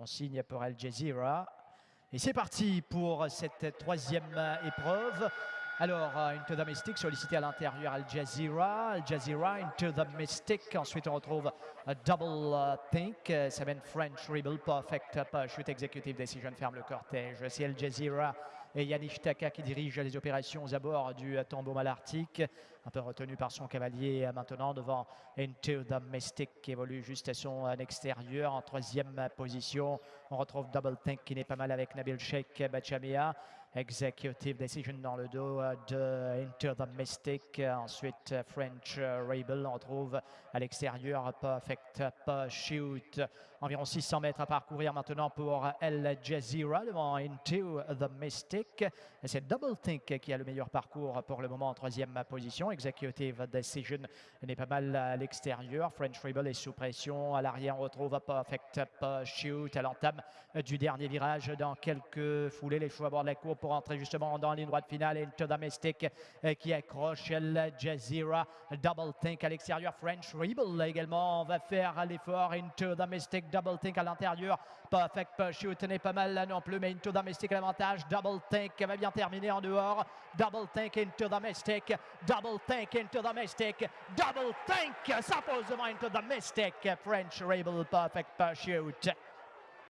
Consigne pour Al Jazeera. Et c'est parti pour cette troisième épreuve. Alors, euh, into the Mystic, sollicité à l'intérieur Al Jazeera. Al Jazeera, into the Mystic. Ensuite, on retrouve a Double uh, Think. Euh, Seven French Rebel, Perfect Shoot Executive Decision ferme le cortège. C'est Al Jazeera et Yannick Taka qui dirige les opérations aux abords du tombeau malarctique. Un peu retenu par son cavalier euh, maintenant devant Into the Mystic qui évolue juste à son extérieur en troisième position. On retrouve Double Think qui n'est pas mal avec Nabil Sheikh Bachamia. Executive Decision dans le dos de Into the Mystic. Ensuite, French Rebel. On retrouve à l'extérieur Perfect Shoot. Environ 600 mètres à parcourir maintenant pour El Jazeera devant Into the Mystic. C'est Double Think qui a le meilleur parcours pour le moment en troisième position. Executive Decision n'est pas mal à l'extérieur. French Rebel est sous pression. À l'arrière, on retrouve Perfect Shoot à l'entame du dernier virage dans quelques foulées. Les choix à bord de la courbe pour entrer justement dans la droite finale. Into the Mystic euh, qui accroche El Jazeera. Double Think à l'extérieur. French Rebel également va faire l'effort. Into the Mystic. Double Think à l'intérieur. Perfect Shoot n'est pas mal là non plus, mais Into the Mystic à l'avantage. Double Think va bien terminer en dehors. Double Think Into the Mystic. Double Think Into the Mystic. Double Think s'impose devant Into the Mystic. French Rebel Perfect Shoot.